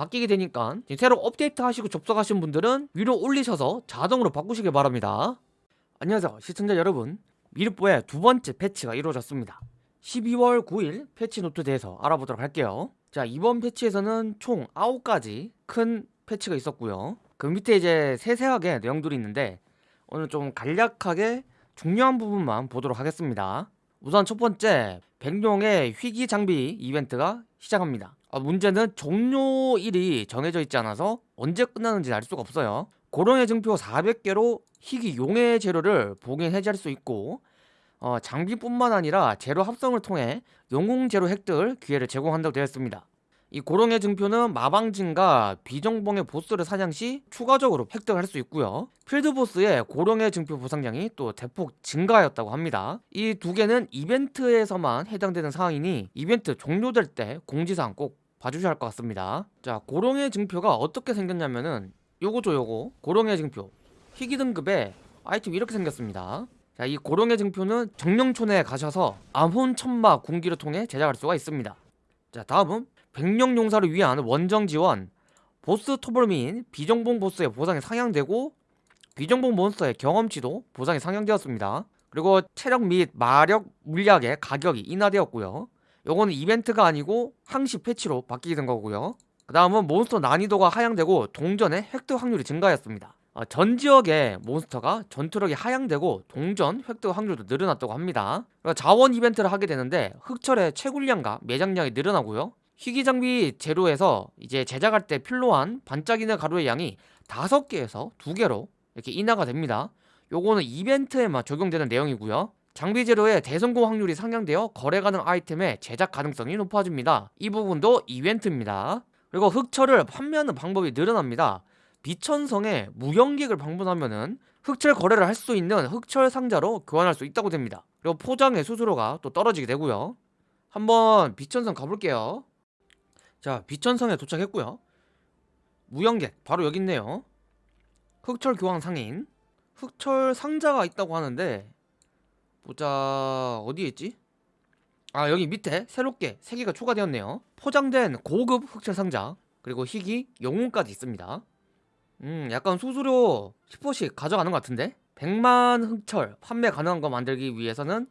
바뀌게 되니까 새로 업데이트 하시고 접속하신 분들은 위로 올리셔서 자동으로 바꾸시길 바랍니다. 안녕하세요 시청자 여러분. 미르포의 두 번째 패치가 이루어졌습니다. 12월 9일 패치 노트에 대해서 알아보도록 할게요. 자 이번 패치에서는 총 9가지 큰 패치가 있었고요. 그 밑에 이제 세세하게 내용들이 있는데 오늘 좀 간략하게 중요한 부분만 보도록 하겠습니다. 우선 첫 번째 백룡의 희귀 장비 이벤트가 시작합니다 아, 문제는 종료일이 정해져 있지 않아서 언제 끝나는지 알 수가 없어요. 고령의 증표 400개로 희귀 용의 재료를 봉인 해제할 수 있고 어, 장비뿐만 아니라 재료 합성을 통해 영웅 재료 획득 기회를 제공한다고 되어 있습니다. 이 고령의 증표는 마방진과 비정봉의 보스를 사냥 시 추가적으로 획득할 수 있고요. 필드보스의 고령의 증표 보상량이 또 대폭 증가하였다고 합니다. 이 두 개는 이벤트에서만 해당되는 사항이니 이벤트 종료될 때 공지사항 꼭 봐주셔야 할 것 같습니다. 자 고령의 증표가 어떻게 생겼냐면은 요거죠 요거. 고령의 증표. 희귀 등급의 아이템이 이렇게 생겼습니다. 자, 이 고령의 증표는 정령촌에 가셔서 암혼 천마 군기를 통해 제작할 수가 있습니다. 자 다음은 백령 용사를 위한 원정 지원. 보스 토벌 및 비정봉 보스의 보상이 상향되고 비정봉 몬스터의 경험치도 보상이 상향되었습니다. 그리고 체력 및 마력 물약의 가격이 인하되었고요 요거는 이벤트가 아니고 항시 패치로 바뀌게 된 거고요. 그 다음은 몬스터 난이도가 하향되고 동전의 획득 확률이 증가했습니다. 어, 전 지역의 몬스터가 전투력이 하향되고 동전 획득 확률도 늘어났다고 합니다. 자원 이벤트를 하게 되는데 흑철의 채굴량과 매장량이 늘어나고요. 희귀 장비 재료에서 이제 제작할 때 필요한 반짝이는 가루의 양이 5개에서 2개로 이렇게 인하가 됩니다. 요거는 이벤트에만 적용되는 내용이고요 장비 재료의 대성공 확률이 상향되어 거래 가능 아이템의 제작 가능성이 높아집니다. 이 부분도 이벤트입니다. 그리고 흑철을 판매하는 방법이 늘어납니다. 비천성에 무연객을 방문하면은 흑철 거래를 할 수 있는 흑철 상자로 교환할 수 있다고 됩니다. 그리고 포장의 수수료가 또 떨어지게 되고요. 한번 비천성 가볼게요. 자 비천성에 도착했고요. 무연객 바로 여기 있네요. 흑철 교환 상인. 흑철 상자가 있다고 하는데 보자. 어디에 있지? 아 여기 밑에 새롭게 3개가 추가되었네요. 포장된 고급 흑철 상자 그리고 희귀 영웅까지 있습니다. 음 약간 수수료 10%씩 가져가는 것 같은데? 100만 흑철 판매 가능한 거 만들기 위해서는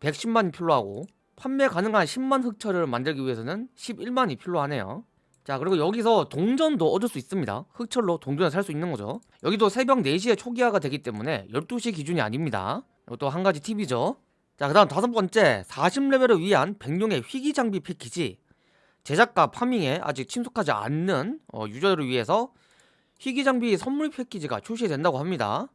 110만이 필요하고 판매 가능한 10만 흑철을 만들기 위해서는 11만이 필요하네요. 자 그리고 여기서 동전도 얻을 수 있습니다. 흑철로 동전을 살 수 있는 거죠. 여기도 새벽 4시에 초기화가 되기 때문에 12시 기준이 아닙니다 이것도 한 가지 팁이죠. 자 그 다음 다섯 번째. 40레벨을 위한 백룡의 희귀 장비 패키지. 제작과 파밍에 아직 친숙하지 않는 어, 유저를 위해서 희귀 장비 선물 패키지가 출시된다고 합니다.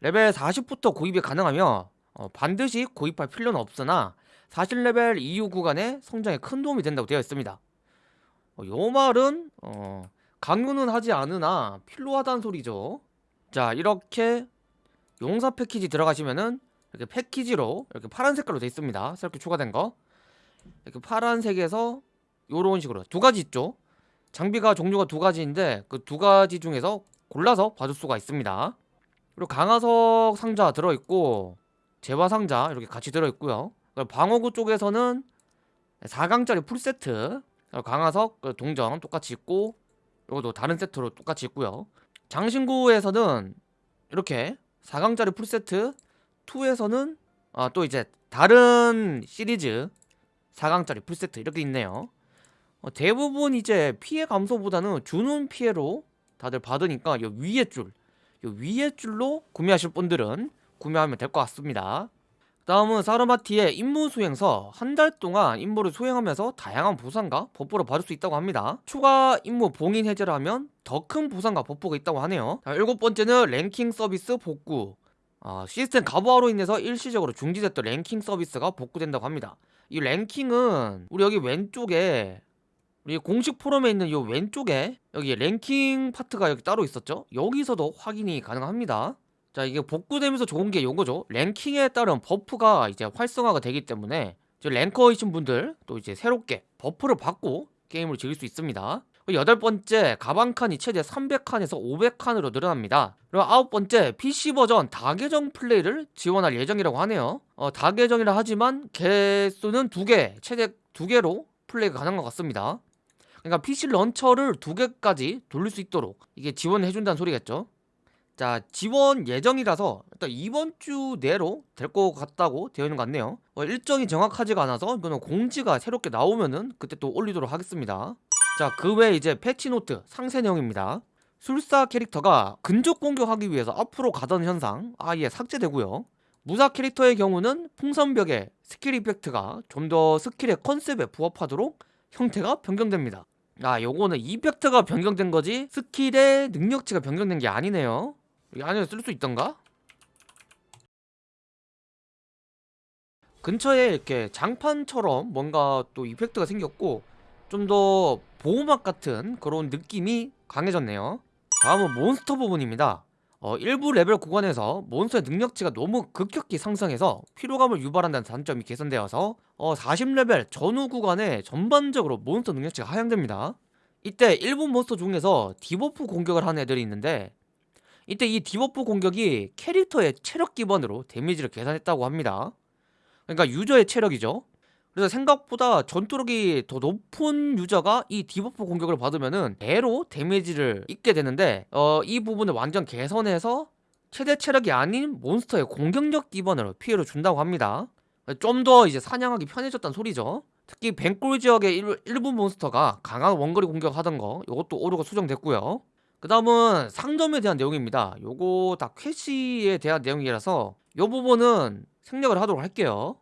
레벨 40부터 구입이 가능하며 어, 반드시 구입할 필요는 없으나 40레벨 이후 구간에 성장에 큰 도움이 된다고 되어 있습니다. 어, 요 말은 어, 강요는 하지 않으나 필요하다는 소리죠. 자 이렇게 용사 패키지 들어가시면은 이렇게 패키지로 이렇게 파란 색깔로 되어 있습니다. 새롭게 추가된 거. 이렇게 파란색에서 요런 식으로 두 가지 있죠. 장비가 종류가 두 가지인데 그 두 가지 중에서 골라서 봐줄 수가 있습니다. 그리고 강화석 상자 들어있고 재화 상자 이렇게 같이 들어있고요. 방어구 쪽에서는 4강짜리 풀세트 강화석 그 동전 똑같이 있고 이것도 다른 세트로 똑같이 있고요. 장신구에서는 이렇게 4강짜리 풀세트 2에서는 아, 또 이제 다른 시리즈 4강짜리 풀세트 이렇게 있네요. 어, 대부분 이제 피해 감소보다는 주는 피해로 다들 받으니까 이 위에 줄, 이 위에 줄로 구매하실 분들은 구매하면 될 것 같습니다. 다음은 사르마티의 임무 수행서. 한 달 동안 임무를 수행하면서 다양한 보상과 buff를 받을 수 있다고 합니다. 추가 임무 봉인 해제를 하면 더 큰 보상과 buff가 있다고 하네요. 자, 일곱 번째는 랭킹 서비스 복구 어, 시스템 과부하로 인해서 일시적으로 중지됐던 랭킹 서비스가 복구된다고 합니다. 이 랭킹은 우리 여기 왼쪽에 우리 공식 포럼에 있는 이 왼쪽에 여기 랭킹 파트가 여기 따로 있었죠? 여기서도 확인이 가능합니다. 자 이게 복구되면서 좋은 게 요거죠. 랭킹에 따른 buff가 이제 활성화가 되기 때문에 랭커이신 분들 또 이제 새롭게 buff를 받고 게임을 즐길 수 있습니다 여덟 번째 가방 칸이 최대 300칸에서 500칸으로 늘어납니다. 그리고 아홉 번째 PC 버전 다계정 플레이를 지원할 예정이라고 하네요. 어, 다계정이라 하지만 개수는 두개 최대 두 개로 플레이가 가능한 것 같습니다. 그러니까 PC launcher를 두 개까지 돌릴 수 있도록 이게 지원을 해준다는 소리겠죠. 자 지원 예정이라서 일단 이번 주 내로 될 것 같다고 되어 있는 것 같네요. 어, 일정이 정확하지가 않아서 이거는 공지가 새롭게 나오면은 그때 또 올리도록 하겠습니다 자 그 외에 이제 패치노트 상세 내용입니다. 술사 캐릭터가 근접 공격하기 위해서 앞으로 가던 현상 아예 삭제되고요. 무사 캐릭터의 경우는 풍신벽의 스킬 effect가 좀 더 스킬의 컨셉에 부합하도록 형태가 변경됩니다. 아 요거는 effect가 변경된 거지 스킬의 능력치가 변경된 게 아니네요. 이 안에 쓸 수 있던가? 근처에 이렇게 장판처럼 뭔가 또 effect가 생겼고 좀 더 보호막 같은 그런 느낌이 강해졌네요. 다음은 몬스터 부분입니다. 어, 일부 레벨 구간에서 몬스터의 능력치가 너무 급격히 상승해서 피로감을 유발한다는 단점이 개선되어서 어, 40레벨 전후 구간에 전반적으로 몬스터 능력치가 하향됩니다. 이때 일부 몬스터 중에서 debuff 공격을 하는 애들이 있는데 이때 이 debuff 공격이 캐릭터의 체력 기반으로 damage를 계산했다고 합니다. 그러니까 유저의 체력이죠 그래서 생각보다 전투력이 더 높은 유저가 이 debuff 공격을 받으면은 배로 damage를 입게 되는데 어, 이 부분을 완전 개선해서 최대 체력이 아닌 몬스터의 공격력 기반으로 피해를 준다고 합니다. 좀 더 이제 사냥하기 편해졌다는 소리죠. 특히 뱅골 지역의 일, 일부 몬스터가 강한 원거리 공격하던 거 이것도 오류가 수정됐고요. 그 다음은 상점에 대한 내용입니다. 요거 다 퀘시에 대한 내용이라서 요 부분은 생략을 하도록 할게요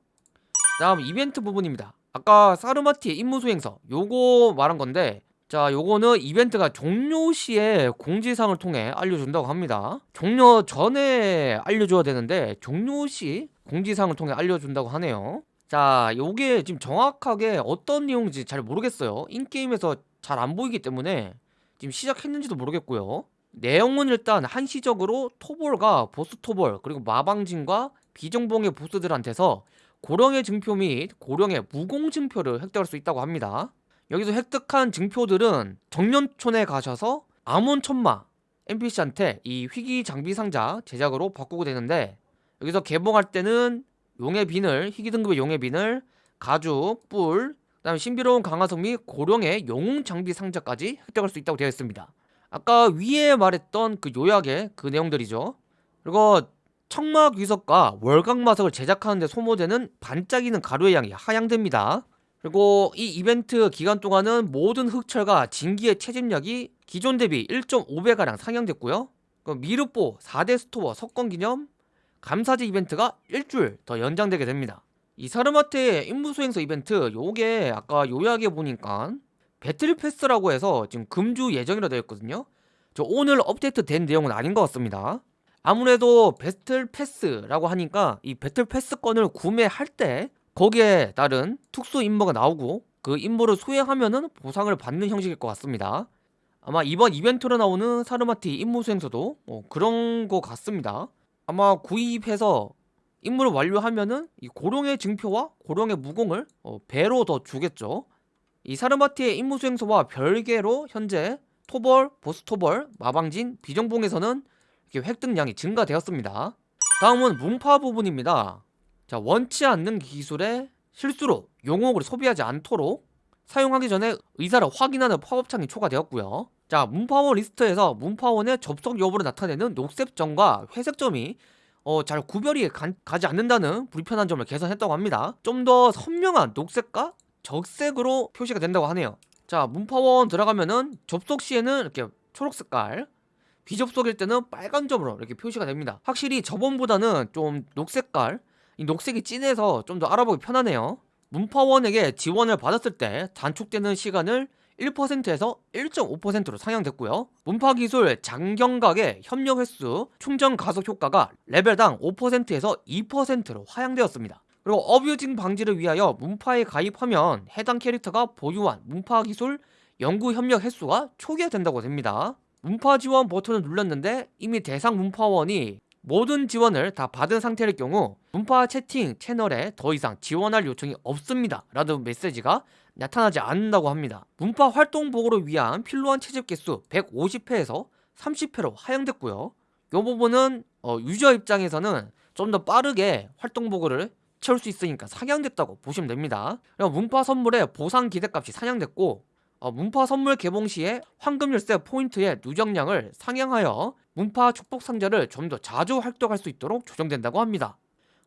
다음 이벤트 부분입니다. 아까 사르마티의 임무 수행서 요거 말한 건데 자 요거는 이벤트가 종료 시에 공지사항을 통해 알려준다고 합니다. 종료 전에 알려줘야 되는데 종료 시 공지사항을 통해 알려준다고 하네요. 자 요게 지금 정확하게 어떤 내용인지 잘 모르겠어요. 인게임에서 잘 안 보이기 때문에 지금 시작했는지도 모르겠고요. 내용은 일단 한시적으로 토볼과 보스 토볼 그리고 마방진과 비정봉의 보스들한테서 고령의 증표 및 고령의 무공 증표를 획득할 수 있다고 합니다. 여기서 획득한 증표들은 정년촌에 가셔서 아몬천마 NPC한테 이 희귀 장비 상자 제작으로 바꾸고 되는데 여기서 개봉할 때는 용의 비늘, 희귀 등급의 용의 비늘, 가죽, 뿔, 그 다음에 신비로운 강화석 및 고령의 영웅 장비 상자까지 획득할 수 있다고 되어 있습니다. 아까 위에 말했던 그 요약의 그 내용들이죠. 그리고 청막 위석과 월각 마석을 제작하는 데 소모되는 반짝이는 가루의 양이 하향됩니다. 그리고 이 이벤트 기간 동안은 모든 흑철과 진기의 채집력이 기존 대비 1.5배가량 상향됐고요. 미르포 4대 스토어 석권 기념 감사제 이벤트가 일주일 더 연장되게 됩니다. 이 사르마트의 임무 수행서 이벤트 요게 아까 요약해 보니까 배틀 패스라고 해서 지금 금주 예정이라 되어 있거든요. 저 오늘 업데이트 된 내용은 아닌 것 같습니다. 아무래도 배틀 패스라고 하니까 이 배틀 패스권을 구매할 때 거기에 따른 특수 임무가 나오고 그 임무를 수행하면은 보상을 받는 형식일 것 같습니다. 아마 이번 이벤트로 나오는 사르마티 임무 수행서도 어, 그런 것 같습니다. 아마 구입해서 임무를 완료하면은 이 고령의 증표와 고령의 무공을 어, 배로 더 주겠죠. 이 사르마티의 임무 수행서와 별개로 현재 토벌, 보스토벌, 마방진, 비정봉에서는 획득량이 증가되었습니다. 다음은 문파 부분입니다. 자 원치 않는 기술에 실수로 용어를 소비하지 않도록 사용하기 전에 의사를 확인하는 팝업창이 추가되었고요. 자 문파원 리스트에서 문파원의 접속 여부를 나타내는 녹색점과 회색점이 어, 잘 구별이 가, 지 않는다는 불편한 점을 개선했다고 합니다. 좀 더 선명한 녹색과 적색으로 표시가 된다고 하네요. 자 문파원 들어가면은 접속 시에는 이렇게 초록 색깔 비접속일 때는 빨간 점으로 이렇게 표시가 됩니다. 확실히 저번보다는 좀 녹색깔 이 녹색이 진해서 좀 더 알아보기 편하네요. 문파원에게 지원을 받았을 때 단축되는 시간을 1%에서 1.5%로 상향됐고요. 문파기술 장경각의 협력 횟수 충전 가속 효과가 레벨당 5%에서 2%로 하향되었습니다. 그리고 어뷰징 방지를 위하여 문파에 가입하면 해당 캐릭터가 보유한 문파기술 연구 협력 횟수가 초기화된다고 됩니다 문파 지원 버튼을 눌렀는데 이미 대상 문파원이 모든 지원을 다 받은 상태일 경우 문파 채팅 채널에 더 이상 지원할 요청이 없습니다. 라는 메시지가 나타나지 않는다고 합니다. 문파 활동 보고를 위한 필요한 채집 개수 150회에서 30회로 하향됐고요. 이 부분은 어, 유저 입장에서는 좀 더 빠르게 활동 보고를 채울 수 있으니까 상향됐다고 보시면 됩니다. 문파 선물의 보상 기대값이 상향됐고 어, 문파 선물 개봉 시에 황금 열쇠 포인트의 누적량을 상향하여 문파 축복 상자를 좀 더 자주 활동할 수 있도록 조정된다고 합니다.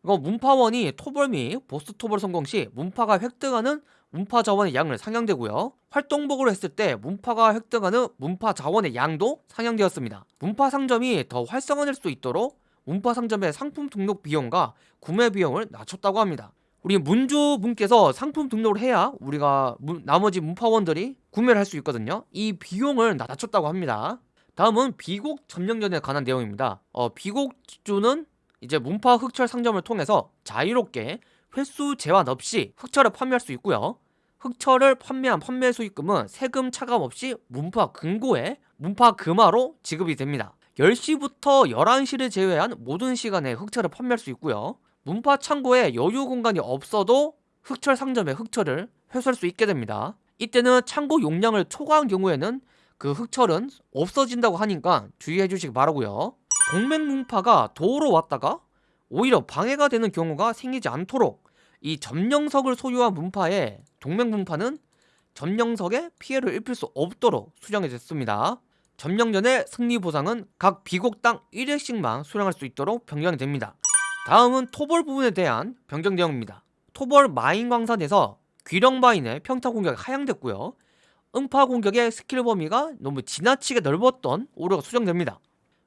문파원이 토벌 및 보스 토벌 성공 시 문파가 획득하는 문파 자원의 양을 상향되고요. 활동복으로 했을 때 문파가 획득하는 문파 자원의 양도 상향되었습니다. 문파 상점이 더 활성화될 수 있도록 문파 상점의 상품 등록 비용과 구매 비용을 낮췄다고 합니다. 우리 문주 분께서 상품 등록을 해야 우리가 문, 나머지 문파원들이 구매를 할 수 있거든요. 이 비용을 낮췄다고 합니다. 다음은 비곡 점령전에 관한 내용입니다. 어, 비곡주는 이제 문파 흑철 상점을 통해서 자유롭게 횟수 제한 없이 흑철을 판매할 수 있고요. 흑철을 판매한 판매 수익금은 세금 차감 없이 문파 금고에 문파 금화로 지급이 됩니다. 10시부터 11시를 제외한 모든 시간에 흑철을 판매할 수 있고요. 문파 창고에 여유 공간이 없어도 흑철 상점에 흑철을 회수할 수 있게 됩니다. 이때는 창고 용량을 초과한 경우에는 그 흑철은 없어진다고 하니까 주의해 주시기 바라고요. 동맹 문파가 도로 왔다가 오히려 방해가 되는 경우가 생기지 않도록 이 점령석을 소유한 문파에 동맹 문파는 점령석에 피해를 입힐 수 없도록 수정이 됐습니다. 점령전의 승리 보상은 각 비곡당 1회씩만 수령할 수 있도록 변경이 됩니다. 다음은 토벌 부분에 대한 변경 내용입니다. 토벌 마인 광산에서 귀령 마인의 평타 공격이 하향됐고요. 음파 공격의 스킬 범위가 너무 지나치게 넓었던 오류가 수정됩니다.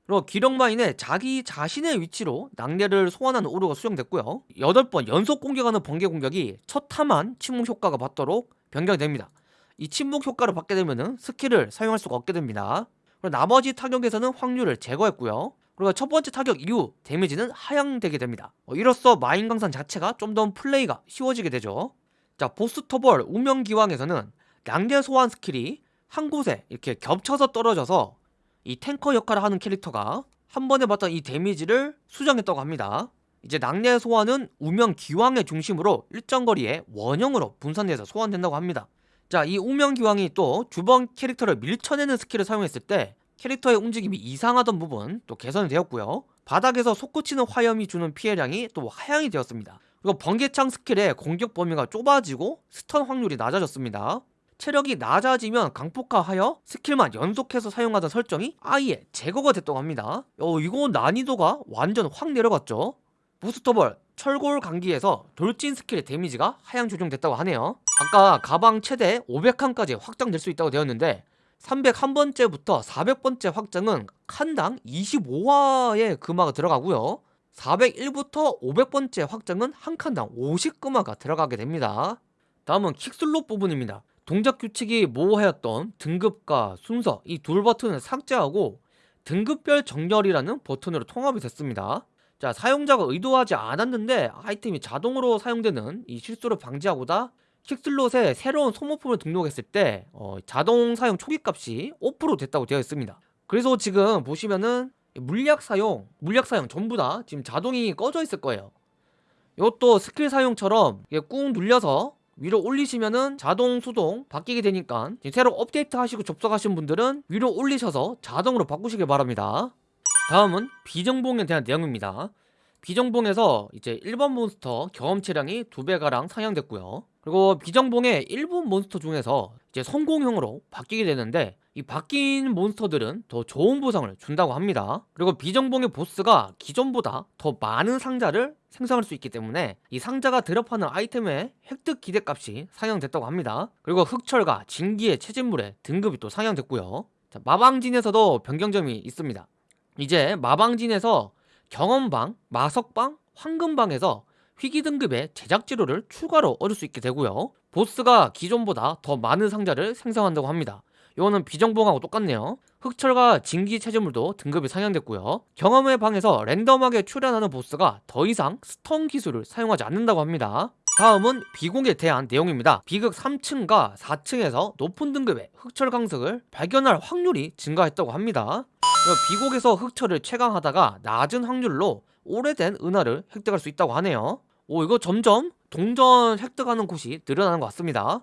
그리고 귀령 마인의 자기 자신의 위치로 낙뢰를 소환하는 오류가 수정됐고요 8번 연속 공격하는 번개 공격이 첫 타만 침묵 효과가 받도록 변경이 됩니다 이 침묵 효과를 받게 되면 스킬을 사용할 수가 없게 됩니다 그리고 나머지 타격에서는 확률을 제거했고요 그리고 첫 번째 타격 이후 데미지는 하향되게 됩니다 어, 이로써 마인 광산 자체가 좀 더 플레이가 쉬워지게 되죠 자 보스 토벌 우명 기왕에서는 낙뢰 소환 스킬이 한 곳에 이렇게 겹쳐서 떨어져서 이 탱커 역할을 하는 캐릭터가 한 번에 받던 이 데미지를 수정했다고 합니다. 이제 낙뢰 소환은 우명 기왕의 중심으로 일정 거리에 원형으로 분산돼서 소환된다고 합니다. 자, 이 우명 기왕이 또 주변 캐릭터를 밀쳐내는 스킬을 사용했을 때 캐릭터의 움직임이 이상하던 부분 또 개선이 되었고요. 바닥에서 솟구치는 화염이 주는 피해량이 또 하향이 되었습니다. 그리고 번개창 스킬의 공격 범위가 좁아지고 스턴 확률이 낮아졌습니다. 체력이 낮아지면 광폭화하여 스킬만 연속해서 사용하던 설정이 아예 제거가 됐다고 합니다 어 이거 난이도가 완전 확 내려갔죠 보스 토벌 철골 강기에서 돌진 스킬의 데미지가 하향 조정됐다고 하네요 아까 가방 최대 500칸까지 확장될 수 있다고 되었는데 301번째부터 400번째 확장은 칸당 25화의 금화가 들어가고요. 401부터 500번째 확장은 한 칸당 50금화가 들어가게 됩니다. 다음은 킥슬롯 부분입니다. 동작 규칙이 모호하였던 등급과 순서 이 둘 버튼을 삭제하고 등급별 정렬이라는 버튼으로 통합이 됐습니다. 자 사용자가 의도하지 않았는데 아이템이 자동으로 사용되는 이 실수를 방지하고자 킥슬롯에 새로운 소모품을 등록했을 때 어, 자동 사용 초기 값이 5% 됐다고 되어 있습니다. 그래서 지금 보시면은 물약 사용, 물약 사용 전부 다 지금 자동이 꺼져 있을 거예요. 이것도 스킬 사용처럼 꾹 눌려서 위로 올리시면은 자동 수동 바뀌게 되니까 새로 업데이트 하시고 접속하신 분들은 위로 올리셔서 자동으로 바꾸시길 바랍니다. 다음은 비정봉에 대한 내용입니다. 비정봉에서 이제 1번 몬스터 경험치량이 2배가량 상향됐고요 그리고 비정봉의 1번 몬스터 중에서 이제 선공형으로 바뀌게 되는데 이 바뀐 몬스터들은 더 좋은 보상을 준다고 합니다. 그리고 비정봉의 보스가 기존보다 더 많은 상자를 생성할 수 있기 때문에 이 상자가 드롭하는 아이템의 획득 기대값이 상향됐다고 합니다. 그리고 흑철과 진기의 채집물의 등급이 또 상향됐고요. 자, 마방진에서도 변경점이 있습니다. 이제 마방진에서 경험방, 마석방, 황금방에서 희귀 등급의 제작 지료를 추가로 얻을 수 있게 되고요. 보스가 기존보다 더 많은 상자를 생성한다고 합니다. 이거는 비정봉하고 똑같네요. 흑철과 진기 체제물도 등급이 상향됐고요. 경험의 방에서 랜덤하게 출현하는 보스가 더 이상 스턴 기술을 사용하지 않는다고 합니다. 다음은 비공에 대한 내용입니다. 비극 3층과 4층에서 높은 등급의 흑철 강석을 발견할 확률이 증가했다고 합니다. 비곡에서 흑철을 채광하다가 낮은 확률로 오래된 은화를 획득할 수 있다고 하네요 오 이거 점점 동전 획득하는 곳이 늘어나는 것 같습니다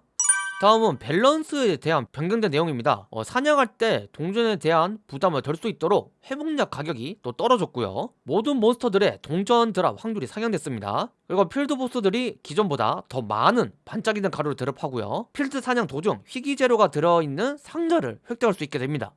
다음은 밸런스에 대한 변경된 내용입니다. 어, 사냥할 때 동전에 대한 부담을 덜 수 있도록 회복약 가격이 또 떨어졌고요. 모든 몬스터들의 동전 드랍 확률이 상향됐습니다. 그리고 필드 보스들이 기존보다 더 많은 반짝이는 가루를 드랍하고요. 필드 사냥 도중 희귀 재료가 들어있는 상자를 획득할 수 있게 됩니다.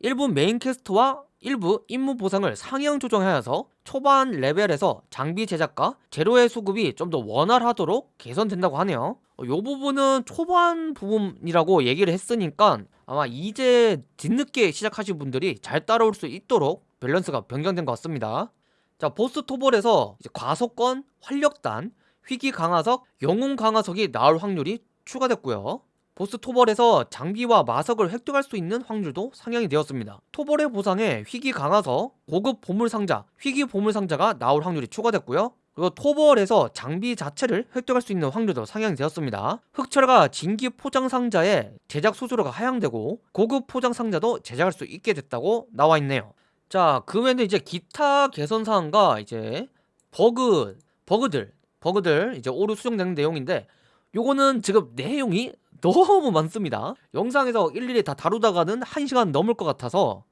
일부 메인 퀘스트와 일부 임무 보상을 상향 조정하여서 초반 레벨에서 장비 제작과 재료의 수급이 좀 더 원활하도록 개선된다고 하네요. 이 부분은 초반 부분이라고 얘기를 했으니까 아마 이제 뒤늦게 시작하신 분들이 잘 따라올 수 있도록 밸런스가 변경된 것 같습니다. 자 보스 토벌에서 과속권, 활력단, 희귀 강화석, 영웅 강화석이 나올 확률이 추가됐고요. 보스 토벌에서 장비와 마석을 획득할 수 있는 확률도 상향이 되었습니다. 토벌의 보상에 희귀 강화석, 고급 보물 상자, 희귀 보물 상자가 나올 확률이 추가됐고요. 그리고 토벌에서 장비 자체를 획득할 수 있는 확률도 상향이 되었습니다. 흑철과 진기 포장 상자의 제작 수수료가 하향되고 고급 포장 상자도 제작할 수 있게 됐다고 나와 있네요. 자, 그 외에는 이제 기타 개선 사항과 이제 버그, 버그들, 버그들 이제 오류 수정되는 내용인데 요거는 지금 내용이 너무 많습니다. 영상에서 일일이 다 다루다가는 1시간 넘을 것 같아서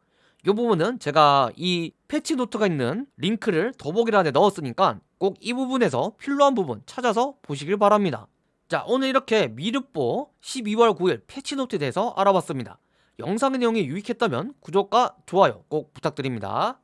이 부분은 제가 이 패치 노트가 있는 링크를 더보기란에 넣었으니까 꼭 이 부분에서 필요한 부분 찾아서 보시길 바랍니다. 자 오늘 이렇게 미르포 12월 9일 패치 노트에 대해서 알아봤습니다. 영상의 내용이 유익했다면 구독과 좋아요 꼭 부탁드립니다.